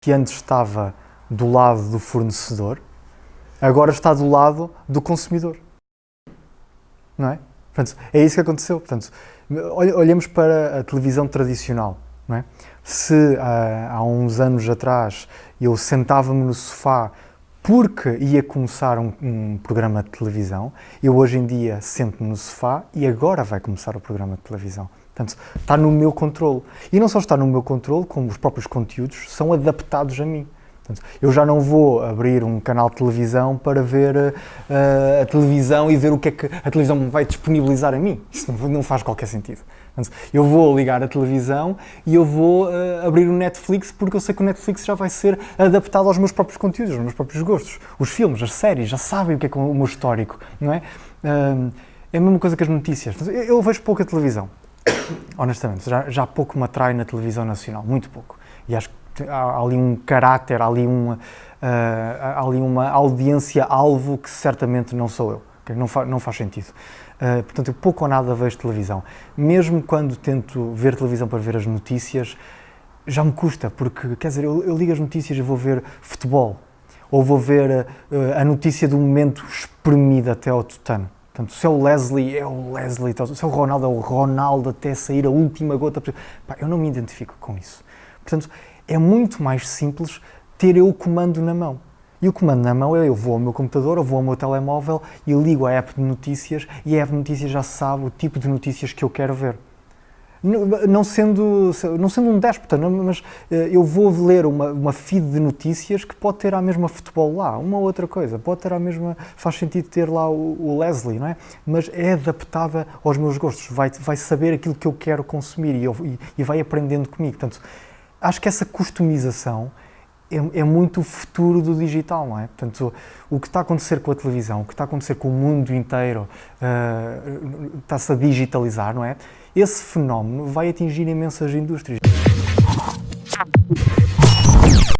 que antes estava do lado do fornecedor, agora está do lado do consumidor. Não é? Portanto, é isso que aconteceu. Portanto, olhemos para a televisão tradicional. Não é? Se há, há uns anos atrás eu sentava-me no sofá porque ia começar um, um, programa de televisão, eu hoje em dia sento-me no sofá e agora vai começar o programa de televisão. Portanto, está no meu controle. E não só está no meu controle, como os próprios conteúdos são adaptados a mim. Portanto, eu já não vou abrir um canal de televisão para ver uh, a televisão e ver o que é que a televisão vai disponibilizar a mim. Isso não, não faz qualquer sentido. Portanto, eu vou ligar a televisão e eu vou uh, abrir o Netflix porque eu sei que o Netflix já vai ser adaptado aos meus próprios conteúdos, aos meus próprios gostos. Os filmes, as séries, já sabem o que é, que é o meu histórico, não é? Uh, é a mesma coisa que as notícias. Eu vejo pouca televisão honestamente, já, já pouco me atrai na televisão nacional, muito pouco. E acho que há, ali um caráter, há ali uma, uh, há ali uma audiência-alvo que certamente não sou eu, não, fa, não faz sentido. Uh, portanto, eu pouco ou nada vejo televisão. Mesmo quando tento ver televisão para ver as notícias, já me custa, porque, quer dizer, eu, eu ligo as notícias e vou ver futebol, ou vou ver uh, a notícia do momento espremida até ao tutano. Portanto, se é o Leslie, é o Leslie, se é o Ronaldo, é o Ronaldo até sair a última gota. Pá, eu não me identifico com isso. Portanto, é muito mais simples ter eu o comando na mão. E o comando na mão é eu vou ao meu computador, eu vou ao meu telemóvel e ligo a app de notícias e a app de notícias já sabe o tipo de notícias que eu quero ver não sendo, não sendo um déspota, mas eh, eu vou ler uma, uma feed de notícias que pode ter a mesma futebol lá, uma outra coisa, pode ter a mesma, faz sentido ter lá o, o Leslie, não é? Mas é adaptada aos meus gostos, vai, vai saber aquilo que eu quero consumir e, eu, e, e vai aprendendo comigo. Portanto, acho que essa customização é, é, muito o futuro do digital, não é? Portanto, o que está a acontecer com a televisão, o que está a acontecer com o mundo inteiro, uh, está-se a digitalizar, não é? Esse fenómeno vai atingir imensas indústrias.